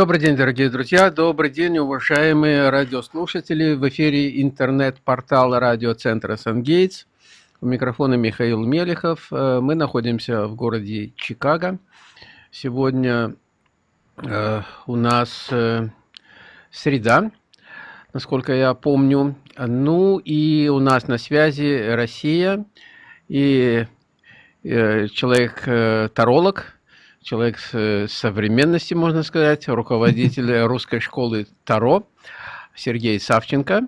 Добрый день, дорогие друзья, добрый день, уважаемые радиослушатели. В эфире интернет-портал радиоцентра «Сангейтс». У микрофона Михаил Мелехов. Э, мы находимся в городе Чикаго. Сегодня э, у нас э, среда, насколько я помню. Ну и у нас на связи Россия и человек-таролог, человек современности, можно сказать, руководитель русской школы Таро Сергей Савченко.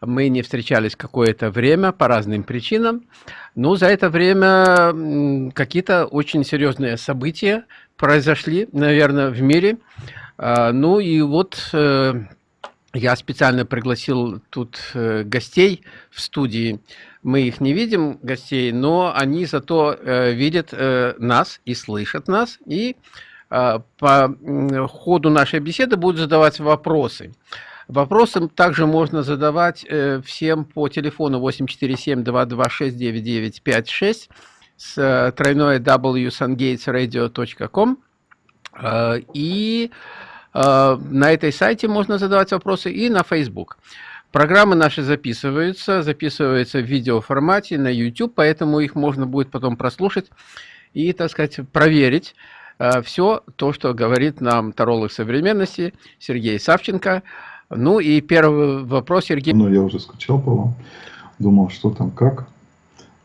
Мы не встречались какое-то время по разным причинам, но за это время какие-то очень серьезные события произошли, наверное, в мире. А, ну и вот э, я специально пригласил тут э, гостей в студии. Мы их не видим, гостей, но они зато э, видят э, нас и слышат нас. И по ходу нашей беседы будут задавать вопросы. Вопросы также можно задавать всем по телефону 847-226-9956 с тройной wsungatesradio.com. И Э, на этой сайте можно задавать вопросы и на Facebook. Программы наши записываются, записываются в видеоформате на YouTube, поэтому их можно будет потом прослушать и, так сказать, проверить э, все то, что говорит нам таролог современности Сергей Савченко. Ну и первый вопрос, Сергей. Ну, я уже скучал по вам, думал, что там, как.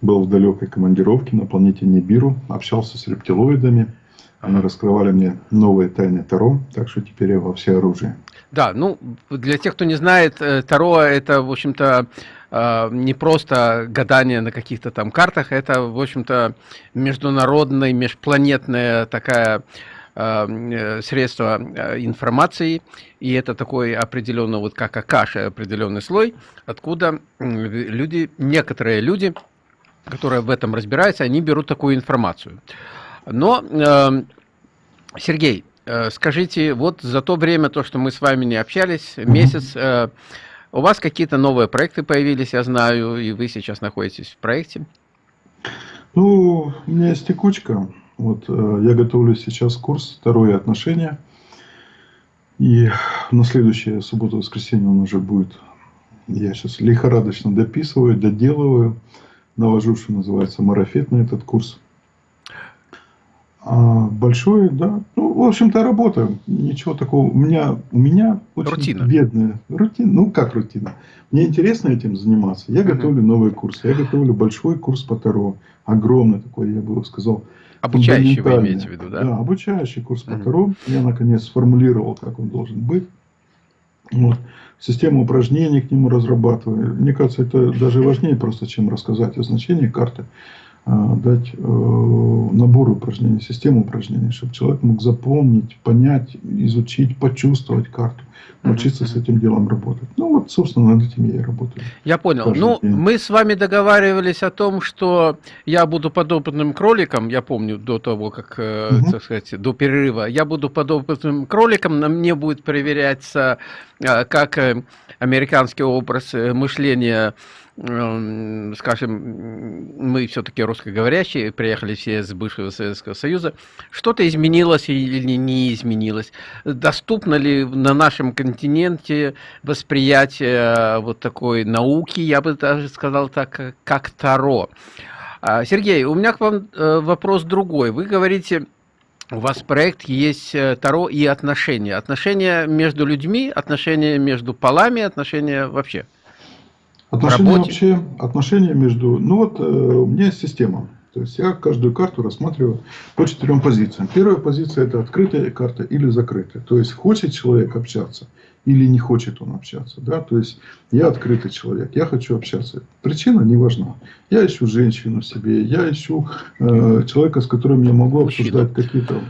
Был в далекой командировке на планете Нибиру, общался с рептилоидами, они раскрывали мне новые тайны Таро, так что теперь я во все оружие. Да, ну, для тех, кто не знает, э, Таро это, в общем-то, э, не просто гадание на каких-то там картах, это, в общем-то, международная, межпланетная такая э, средство информации, и это такой определенный, вот как Акаша, определенный слой, откуда люди, некоторые люди, которые в этом разбираются, они берут такую информацию. Но, э, Сергей, скажите, вот за то время, то, что мы с вами не общались, месяц, э, у вас какие-то новые проекты появились, я знаю, и вы сейчас находитесь в проекте? Ну, у меня есть текучка. Вот э, я готовлю сейчас курс «Второе отношение». И на следующее субботу-воскресенье он уже будет. Я сейчас лихорадочно дописываю, доделываю. Навожу, что называется, марафет на этот курс. А большой, да. Ну, в общем-то, работа. Ничего такого. У меня, у меня очень рутина. бедная рутина. Ну, как рутина? Мне интересно этим заниматься. Я угу. готовлю новый курс. Я готовлю большой курс по Таро. Огромный такой, я бы сказал. Обучающий вы имеете в виду, да? Да, обучающий курс по Таро. Я, наконец, сформулировал, как он должен быть. Вот. Систему упражнений к нему разрабатываю. Мне кажется, это даже важнее просто, чем рассказать о значении карты. А, дать э, набор упражнений, систему упражнений, чтобы человек мог запомнить, понять, изучить, почувствовать карту, научиться с этим делом работать. Ну вот, собственно, над этим я и работаю. Я понял. Ну, день. мы с вами договаривались о том, что я буду подопытным кроликом, я помню, до того, как, угу. так сказать, до перерыва, я буду подопытным кроликом, на мне будет проверяться, э, как американский образ мышления скажем, мы все-таки русскоговорящие, приехали все из бывшего Советского Союза, что-то изменилось или не изменилось? Доступно ли на нашем континенте восприятие э, вот такой науки, я бы даже сказал так, как Таро? А, Сергей, у меня к вам э, вопрос другой. Вы говорите, у вас проект есть э, Таро и отношения. Отношения между людьми, отношения между полами, отношения вообще – Отношения вообще, отношения между... Ну вот, э, у меня есть система. То есть, я каждую карту рассматриваю по четырем позициям. Первая позиция – это открытая карта или закрытая. То есть, хочет человек общаться или не хочет он общаться. Да? То есть, я открытый человек, я хочу общаться. Причина не важна. Я ищу женщину себе, я ищу э, человека, с которым я могу обсуждать какие-то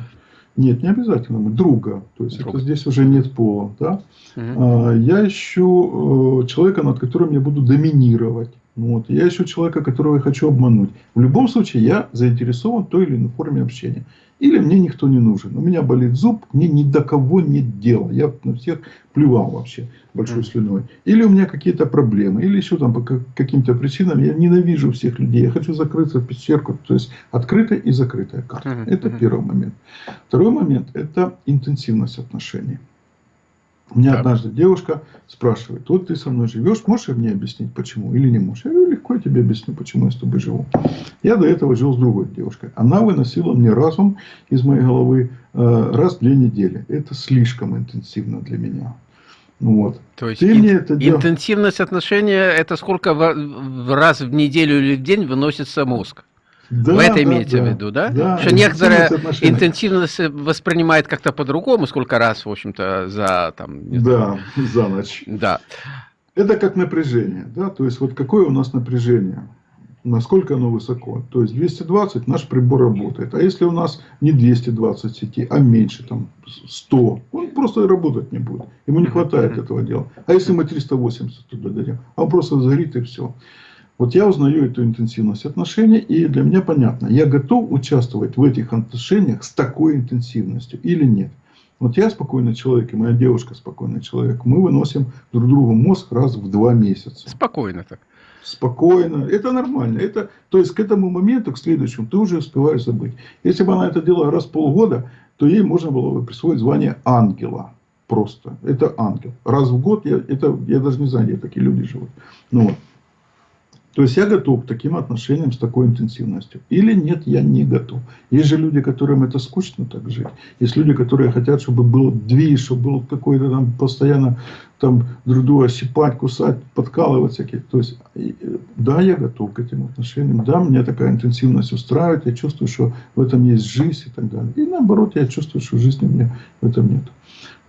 нет, не обязательно. Друга. То есть, Друг. это здесь уже нет пола. Да? Угу. Я ищу э, человека, над которым я буду доминировать. Вот. Я ищу человека, которого я хочу обмануть. В любом случае, я заинтересован в той или иной форме общения. Или мне никто не нужен. У меня болит зуб, мне ни до кого нет дела. Я на всех плевал вообще большой слюной. Или у меня какие-то проблемы. Или еще там по каким-то причинам я ненавижу всех людей. Я хочу закрыться в пещерку. То есть открытая и закрытая карта. Это первый момент. Второй момент – это интенсивность отношений. Мне да. однажды девушка спрашивает, вот ты со мной живешь, можешь мне объяснить, почему или не можешь? Я говорю, легко я тебе объясню, почему я с тобой живу. Я до этого жил с другой девушкой. Она выносила мне разум из моей головы э, раз в две недели. Это слишком интенсивно для меня. Вот. То есть Ты ин- мне это интенсивность отношения это сколько в, в раз в неделю или в день выносится мозг? Да, Вы это да, имеете да, в виду, да? да что некоторые интенсивность воспринимает как-то по-другому, сколько раз, в общем-то, за там. Да, знаю. за ночь. Да. Это как напряжение, да, то есть вот какое у нас напряжение, насколько оно высоко. То есть 220 наш прибор работает, а если у нас не 220 сети, а меньше, там 100, он просто работать не будет, ему не хватает этого дела. А если мы 380 туда дадим, а он просто загорит и все. Вот я узнаю эту интенсивность отношений, и для меня понятно, я готов участвовать в этих отношениях с такой интенсивностью или нет. Вот я спокойный человек, и моя девушка спокойный человек. Мы выносим друг другу мозг раз в два месяца. Спокойно так. Спокойно. Это нормально. Это, то есть, к этому моменту, к следующему, ты уже успеваешь забыть. Если бы она это делала раз в полгода, то ей можно было бы присвоить звание ангела. Просто. Это ангел. Раз в год, я, это, я даже не знаю, где такие люди живут. Ну, вот. То есть я готов к таким отношениям с такой интенсивностью. Или нет, я не готов. Есть же люди, которым это скучно так жить. Есть люди, которые хотят, чтобы был движ, чтобы был какой-то там постоянно там друг друга щипать, кусать, подкалывать всякие. То есть, да, я готов к этим отношениям. Да, мне такая интенсивность устраивает. Я чувствую, что в этом есть жизнь и так далее. И наоборот, я чувствую, что жизни мне в этом нет.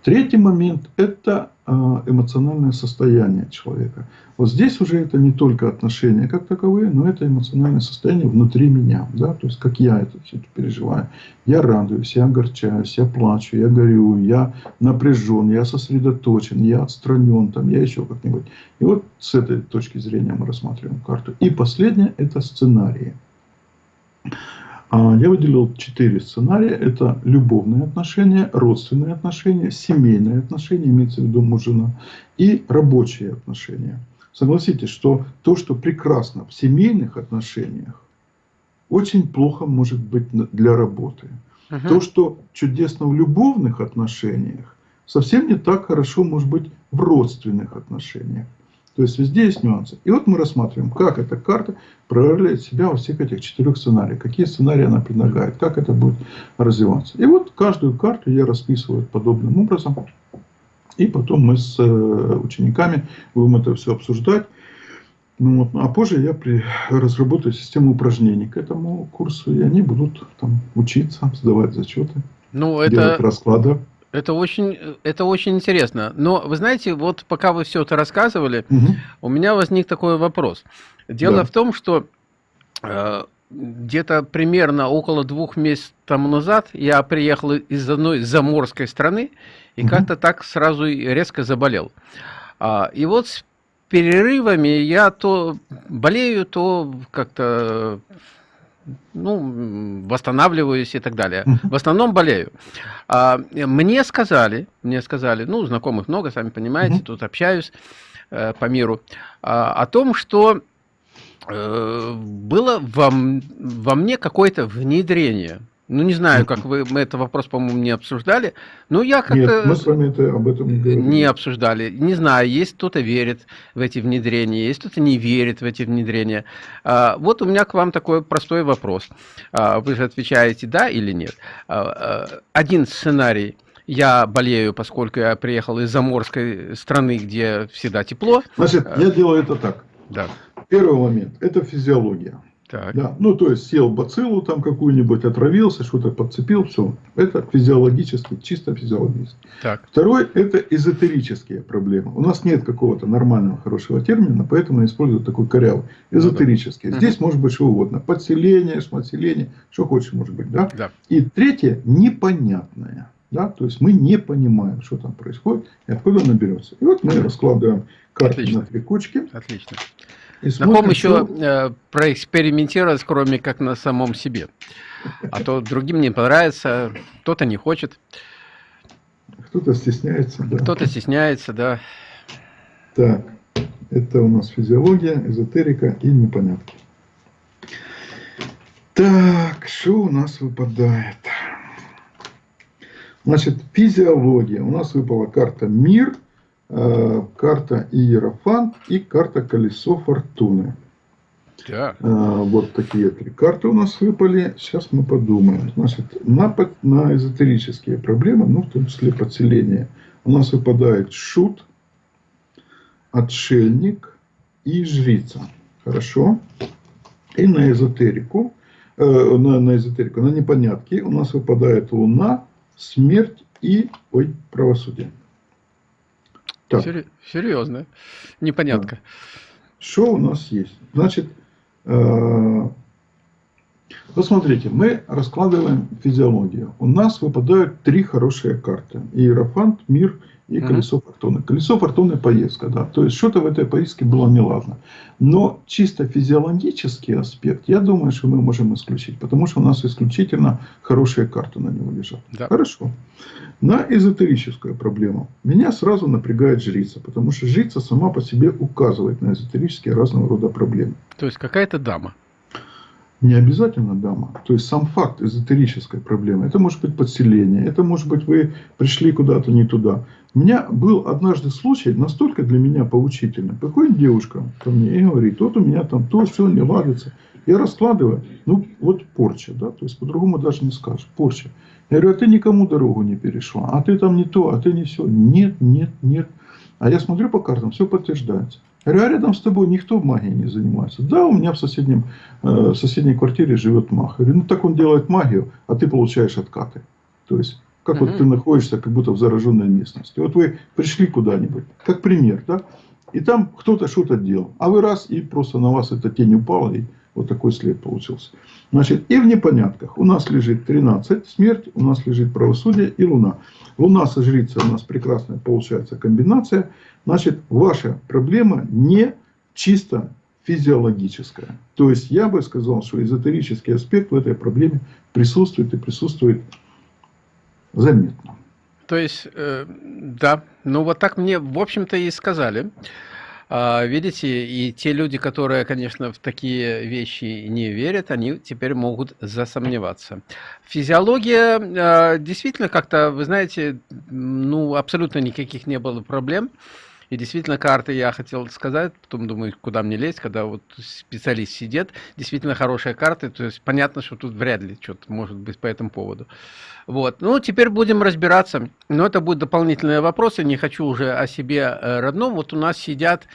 Третий момент – это а, эмоциональное состояние человека. Вот здесь уже это не только отношения как таковые, но это эмоциональное состояние внутри меня. Да? То есть, как я это все это переживаю. Я радуюсь, я огорчаюсь, я плачу, я горю, я напряжен, я сосредоточен, я отстранен, там, я еще как-нибудь. И вот с этой точки зрения мы рассматриваем карту. И последнее – это сценарии. А, я выделил четыре сценария. Это любовные отношения, родственные отношения, семейные отношения, имеется в виду муж-жена, и рабочие отношения. Согласитесь, что то, что прекрасно в семейных отношениях, очень плохо может быть для работы. Угу. То, что чудесно в любовных отношениях, совсем не так хорошо может быть в родственных отношениях. То есть везде есть нюансы. И вот мы рассматриваем, как эта карта проявляет себя во всех этих четырех сценариях. Какие сценарии она предлагает, как это будет развиваться. И вот каждую карту я расписываю подобным образом. И потом мы с э, учениками будем это все обсуждать. Ну, вот, а позже я при, разработаю систему упражнений к этому курсу, и они будут там учиться, сдавать зачеты, ну, это... делать расклады. Это очень, это очень интересно. Но вы знаете, вот пока вы все это рассказывали, угу. у меня возник такой вопрос. Дело да. в том, что э, где-то примерно около двух месяцев тому назад я приехал из одной заморской страны и угу. как-то так сразу резко заболел. А, и вот с перерывами я то болею, то как-то ну, восстанавливаюсь и так далее. В основном болею. А, мне сказали, мне сказали, ну, знакомых много, сами понимаете, тут общаюсь э, по миру, а, о том, что э, было во, во мне какое-то внедрение. Ну, не знаю, как вы, мы этот вопрос, по-моему, не обсуждали. Но я как-то... Нет, мы с вами это, об этом не говорили. Не обсуждали. Не знаю, есть кто-то верит в эти внедрения, есть кто-то не верит в эти внедрения. А, вот у меня к вам такой простой вопрос. А, вы же отвечаете «да» или «нет». А, а, один сценарий – я болею, поскольку я приехал из заморской страны, где всегда тепло. Значит, я делаю это так. Да. Первый момент – это физиология. Так. Да. Ну, то есть, съел бациллу там какую-нибудь, отравился, что-то подцепил, все. Это физиологически, чисто физиологически. Так. Второй – это эзотерические проблемы. У нас нет какого-то нормального, хорошего термина, поэтому я использую такой корявый. Эзотерические. Ну, да. Здесь угу. может быть что угодно. Подселение, шматселение, что хочешь может быть. Да? Да. И третье – непонятное. Да? То есть, мы не понимаем, что там происходит и откуда он берется. И вот мы раскладываем карты Отлично. на три кучки. Отлично. На ком еще э, проэкспериментировать, кроме как на самом себе? А то другим не понравится, кто-то не хочет. Кто-то стесняется, да. Кто-то стесняется, да. Так, это у нас физиология, эзотерика и непонятки. Так, что у нас выпадает? Значит, физиология. У нас выпала карта «Мир», э, карта «Иерофант» и карта «Колесо фортуны». Да. А, вот такие три карты у нас выпали. Сейчас мы подумаем. Значит, на, на эзотерические проблемы, ну, в том числе подселение, у нас выпадает шут, отшельник и жрица. Хорошо. И на эзотерику, э, на, на эзотерику, на непонятки у нас выпадает луна, смерть и, ой, правосудие. Так. Серьезно. Непонятка. Что у нас есть? Значит, Э, посмотрите, мы раскладываем физиологию. У нас выпадают три хорошие карты. Иерофант, мир и колесо угу. фортуны. Колесо фортуны поездка, да. То есть, что-то в этой поездке было неладно. Но чисто физиологический аспект, я думаю, что мы можем исключить. Потому что у нас исключительно хорошие карты на него лежат. Да. Хорошо. На эзотерическую проблему. Меня сразу напрягает жрица. Потому что жрица сама по себе указывает на эзотерические разного рода проблемы. То есть, какая-то дама. Не обязательно дама. То есть сам факт эзотерической проблемы. Это может быть подселение. Это может быть вы пришли куда-то не туда. У меня был однажды случай, настолько для меня поучительный. Приходит девушка ко мне и говорит, вот у меня там то, все не ладится. Я раскладываю, ну вот порча, да, то есть по-другому даже не скажешь, порча. Я говорю, а ты никому дорогу не перешла, а ты там не то, а ты не все. Нет, нет, нет. А я смотрю по картам, все подтверждается. Я говорю, а рядом с тобой никто магией не занимается. Да, у меня в, соседнем, э, в соседней квартире живет маг. Я говорю, ну так он делает магию, а ты получаешь откаты. То есть, как угу. вот ты находишься как будто в зараженной местности. Вот вы пришли куда-нибудь, как пример, да, и там кто-то что-то делал. А вы раз, и просто на вас эта тень упала, и вот такой след получился. Значит, и в непонятках у нас лежит 13, смерть, у нас лежит правосудие и луна. Луна со жрицей у нас прекрасная получается комбинация. Значит, ваша проблема не чисто физиологическая. То есть, я бы сказал, что эзотерический аспект в этой проблеме присутствует и присутствует заметно. То есть, э, да, ну вот так мне, в общем-то, и сказали. А, видите, и те люди, которые, конечно, в такие вещи не верят, они теперь могут засомневаться. Физиология а, действительно как-то, вы знаете, ну, абсолютно никаких не было проблем. И действительно, карты я хотел сказать, потом думаю, куда мне лезть, когда вот специалист сидит. Действительно хорошая карта, то есть понятно, что тут вряд ли что-то может быть по этому поводу. Вот. Ну, теперь будем разбираться. Но это будут дополнительные вопросы, не хочу уже о себе э, родном. Вот у нас сидят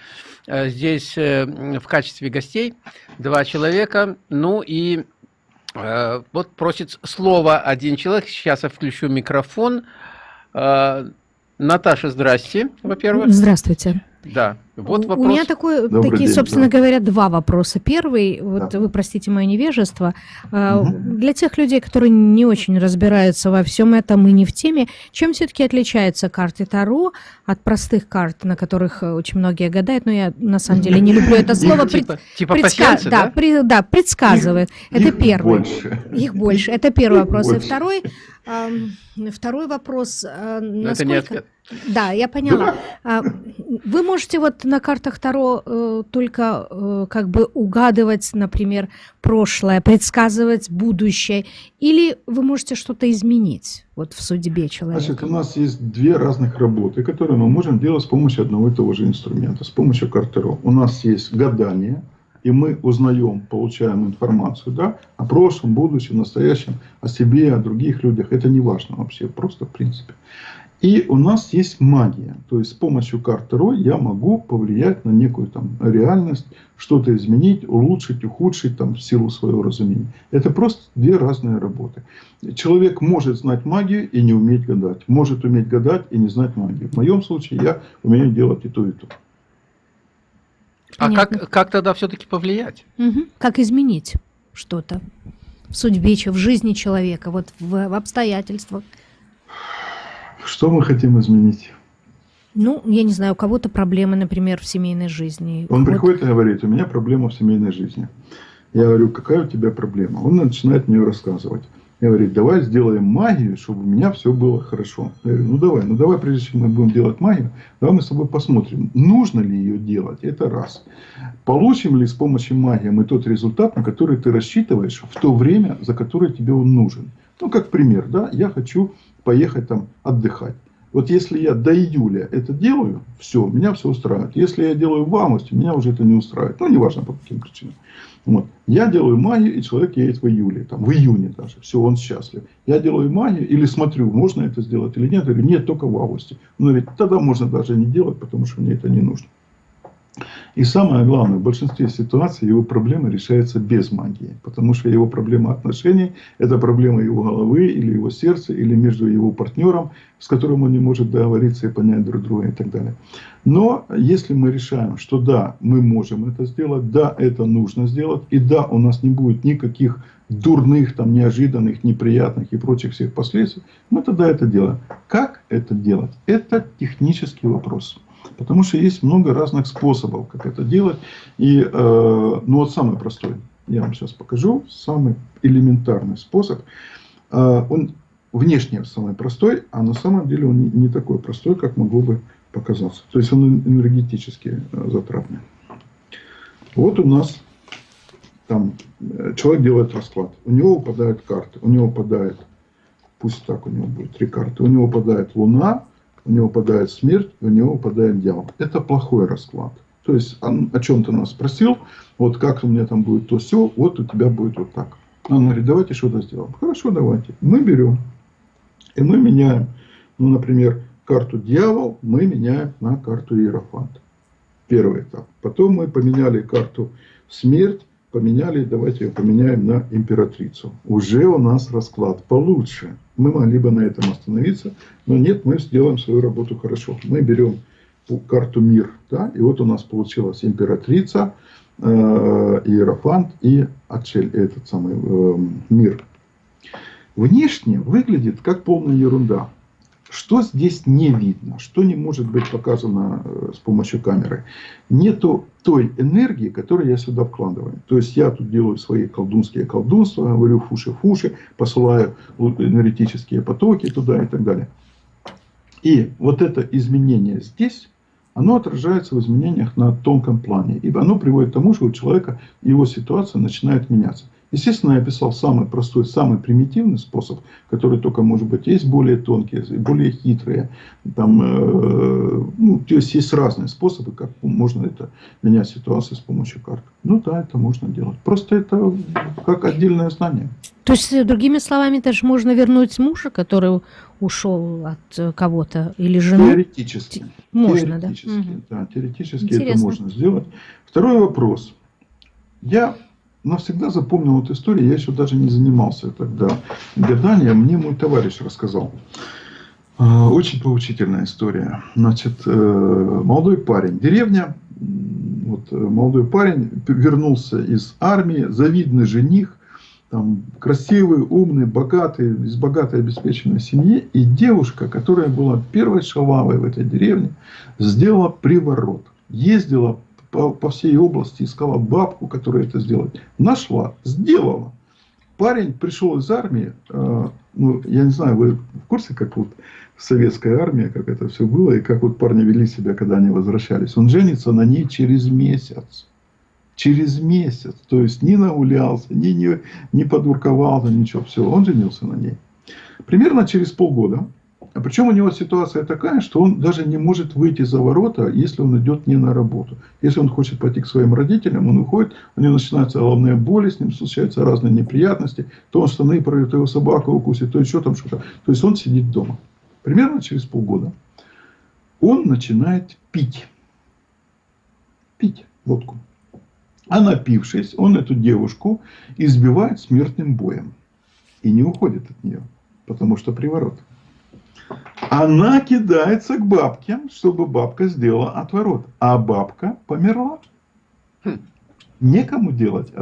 э, здесь э, в качестве гостей два человека. Ну и вот просит слово один человек. Сейчас я включу микрофон. Наташа, здрасте, во-первых. Здравствуйте. Да. Вот вопрос. У меня такой, Добрый такие, день, собственно да. говоря, два вопроса. Первый, вот да. вы простите мое невежество, угу. для тех людей, которые не очень разбираются во всем этом и не в теме, чем все-таки отличаются карты Таро от простых карт, на которых очень многие гадают, но я на самом деле не люблю это слово. Типа, типа да? Да, предсказывает. это первый. Больше. Их больше. Это первый вопрос. И второй, второй вопрос. Э, насколько... Да, я поняла. А, вы можете вот на картах Таро э, только э, как бы угадывать, например, прошлое, предсказывать будущее, или вы можете что-то изменить вот в судьбе человека? Значит, у нас есть две разных работы, которые мы можем делать с помощью одного и того же инструмента, с помощью карт Таро. У нас есть гадание, и мы узнаем, получаем информацию да, о прошлом, будущем, настоящем, о себе, о других людях. Это не важно вообще, просто в принципе. И у нас есть магия. То есть с помощью карты Рой я могу повлиять на некую там реальность, что-то изменить, улучшить, ухудшить там, в силу своего разумения. Это просто две разные работы. Человек может знать магию и не уметь гадать. Может уметь гадать и не знать магию. В моем случае я умею делать и то, и то. А как, как тогда все-таки повлиять? Угу. Как изменить что-то в судьбе, в жизни человека, вот в, в обстоятельствах? Что мы хотим изменить? Ну, я не знаю, у кого-то проблемы, например, в семейной жизни. Он приходит и говорит, у меня проблема в семейной жизни. Я говорю, какая у тебя проблема? Он начинает мне рассказывать. Я говорю, давай сделаем магию, чтобы у меня все было хорошо. Я говорю, ну давай, ну давай, прежде чем мы будем делать магию, давай мы с тобой посмотрим, нужно ли ее делать, это раз. Получим ли с помощью магии мы тот результат, на который ты рассчитываешь в то время, за которое тебе он нужен. Ну, как пример, да, я хочу поехать там отдыхать. Вот если я до июля это делаю, все, меня все устраивает. Если я делаю в августе, меня уже это не устраивает. Ну, неважно по каким причинам. Вот. Я делаю магию, и человек едет в июле, там, в июне даже. Все, он счастлив. Я делаю магию или смотрю, можно это сделать или нет. Или нет, только в августе. Но ведь тогда можно даже не делать, потому что мне это не нужно. И самое главное, в большинстве ситуаций его проблема решается без магии. Потому что его проблема отношений – это проблема его головы или его сердца, или между его партнером, с которым он не может договориться и понять друг друга и так далее. Но если мы решаем, что да, мы можем это сделать, да, это нужно сделать, и да, у нас не будет никаких дурных, там, неожиданных, неприятных и прочих всех последствий, мы тогда это делаем. Как это делать? Это технический вопрос. Потому что есть много разных способов, как это делать. И, э, ну вот самый простой, я вам сейчас покажу, самый элементарный способ. Э, он внешне самый простой, а на самом деле он не, не такой простой, как могло бы показаться. То есть он энергетически э, затратный. Вот у нас там э, человек делает расклад. У него выпадают карты. У него выпадает, пусть так у него будет три карты. У него выпадает Луна, у него выпадает смерть, у него выпадает дьявол. Это плохой расклад. То есть он о чем-то нас спросил, вот как у меня там будет то все, вот у тебя будет вот так. Он говорит, давайте что-то сделаем. Хорошо, давайте. Мы берем и мы меняем, ну, например, карту дьявол, мы меняем на карту иерофант. Первый этап. Потом мы поменяли карту смерть, поменяли, давайте ее поменяем на императрицу. Уже у нас расклад получше. Мы могли бы на этом остановиться, но нет, мы сделаем свою работу хорошо. Мы берем карту мир, да, и вот у нас получилась императрица, э, иерофант и отшель, этот самый э, мир. Внешне выглядит как полная ерунда. Что здесь не видно, что не может быть показано э, с помощью камеры? Нету той энергии, которую я сюда вкладываю. То есть я тут делаю свои колдунские колдунства, говорю фуши-фуши, посылаю энергетические потоки туда и так далее. И вот это изменение здесь, оно отражается в изменениях на тонком плане. И оно приводит к тому, что у человека его ситуация начинает меняться. Естественно, я описал самый простой, самый примитивный способ, который только может быть. Есть более тонкие, более хитрые. Там, э, ну, то есть, есть разные способы, как можно это менять ситуацию с помощью карт. Ну да, это можно делать. Просто это как отдельное знание. То есть, другими словами, даже можно вернуть мужа, который ушел от э, кого-то, или жену? Теоретически. Можно, теоретически, да? да теоретически Интересно. это можно сделать. Второй вопрос. Я навсегда запомнил эту историю. Я еще даже не занимался тогда гаданием. Мне мой товарищ рассказал. А, очень поучительная история. Значит, э, молодой парень, деревня, вот э, молодой парень вернулся из армии, завидный жених, там, красивый, умный, богатый, из богатой обеспеченной семьи. И девушка, которая была первой шалавой в этой деревне, сделала приворот. Ездила по, по всей области, искала бабку, которая это сделает. Нашла, сделала. Парень пришел из армии, э, ну, я не знаю, вы в курсе, как вот советская армия, как это все было, и как вот парни вели себя, когда они возвращались. Он женится на ней через месяц. Через месяц. То есть, не нагулялся, не, не, не подурковался, ничего. Все, он женился на ней. Примерно через полгода причем у него ситуация такая, что он даже не может выйти за ворота, если он идет не на работу. Если он хочет пойти к своим родителям, он уходит, у него начинаются головные боли, с ним случаются разные неприятности. То он штаны пройдет, то его собака укусит, то еще там что-то. То есть он сидит дома. Примерно через полгода он начинает пить. Пить водку. А напившись, он эту девушку избивает смертным боем. И не уходит от нее, потому что приворот. Она кидается к бабке, чтобы бабка сделала отворот. А бабка померла. Хм. Некому делать.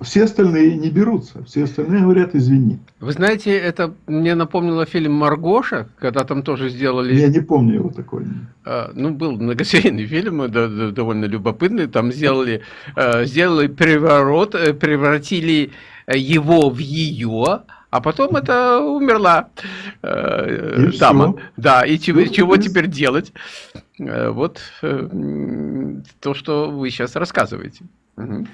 Все остальные не берутся. Все остальные говорят, извини. Вы знаете, это мне напомнило фильм «Маргоша», когда там тоже сделали... Я не помню его такой. А, ну, был многосерийный фильм, довольно любопытный. Там сделали, а, сделали переворот, э, превратили его в ее, а потом это умерла э, дама. Все. Да, и чего, ну, чего теперь делать? Э, вот э, то, что вы сейчас рассказываете. Угу.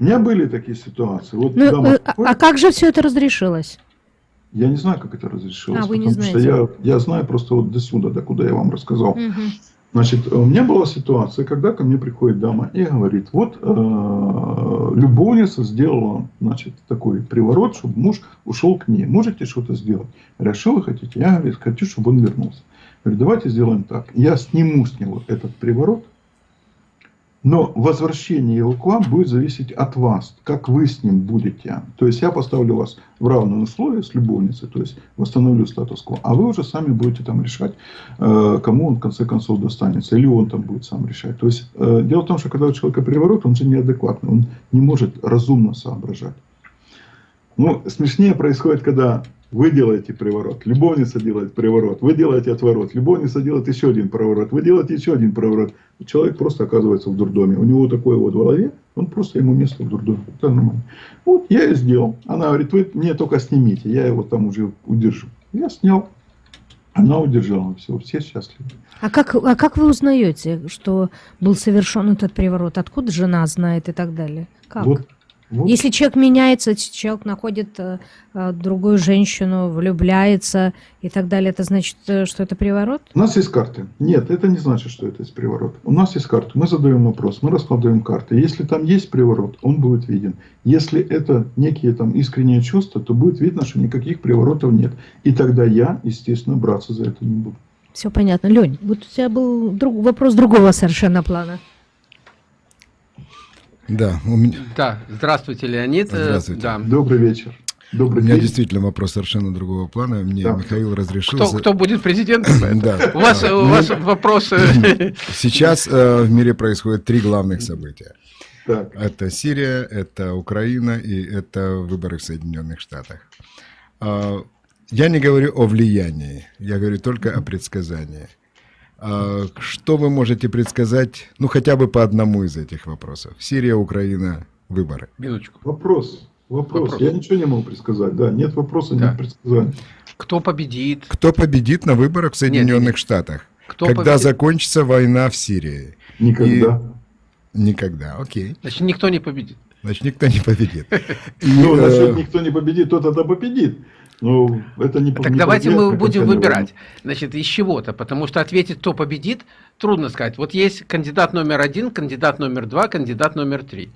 У меня были такие ситуации. Вот ну, а, а как же все это разрешилось? Я не знаю, как это разрешилось. А, вы не знаете. Что я, я знаю просто вот до сюда, до куда я вам рассказал. Угу. Значит, у меня была ситуация, когда ко мне приходит дама и говорит, вот э, любовница сделала, значит, такой приворот, чтобы муж ушел к ней. Можете что-то сделать? Я говорю, «А что вы хотите? Я говорю, хочу, чтобы он вернулся. Говорю, давайте сделаем так. Я сниму с него этот приворот, но возвращение его к вам будет зависеть от вас, как вы с ним будете. То есть я поставлю вас в равные условия с любовницей, то есть восстановлю статус-кво, а вы уже сами будете там решать, э, кому он в конце концов достанется, или он там будет сам решать. То есть э, дело в том, что когда у человека приворот, он же неадекватный, он не может разумно соображать. Ну, смешнее происходит, когда вы делаете приворот, любовница делает приворот, вы делаете отворот, любовница делает еще один приворот, вы делаете еще один приворот. Человек просто оказывается в дурдоме. У него такое вот в голове, он просто ему место в дурдоме. Это нормально. Вот я и сделал. Она говорит, вы мне только снимите, я его там уже удержу. Я снял. Она удержала, все, все счастливы. А как, а как вы узнаете, что был совершен этот приворот? Откуда жена знает и так далее? Как? Вот вот. Если человек меняется, человек находит э, э, другую женщину, влюбляется и так далее, это значит, э, что это приворот? У нас есть карты. Нет, это не значит, что это есть приворот. У нас есть карты. Мы задаем вопрос, мы раскладываем карты. Если там есть приворот, он будет виден. Если это некие там искренние чувства, то будет видно, что никаких приворотов нет. И тогда я, естественно, браться за это не буду. Все понятно. Лень, вот у тебя был друг, вопрос другого совершенно плана. Да, у меня... Да, здравствуйте, Леонид. Здравствуйте. Да. Добрый вечер. Добрый у меня день. действительно вопрос совершенно другого плана. Мне да. Михаил разрешил... Кто, кто будет президентом? Да. У вас, у вас вопросы... Сейчас э, в мире происходит три главных события. Это Сирия, это Украина и это выборы в Соединенных Штатах. А, я не говорю о влиянии, я говорю только о предсказании. А, что вы можете предсказать, ну хотя бы по одному из этих вопросов? Сирия, Украина, выборы. Минуточку. Вопрос. Вопрос. Вопрос. Я ничего не могу предсказать. Да, нет вопроса, да. нет предсказания. Кто победит? Кто победит на выборах в Соединенных нет, нет. Штатах? Кто когда победит? закончится война в Сирии? Никогда. И... Никогда, окей. Значит, никто не победит. Значит, никто не победит. Ну, насчет никто не победит, тот тогда победит. Ну, это не Так не давайте мы будем выбирать, значит, из чего-то, потому что ответить, кто победит, трудно сказать. Вот есть кандидат номер один, кандидат номер два, кандидат номер три.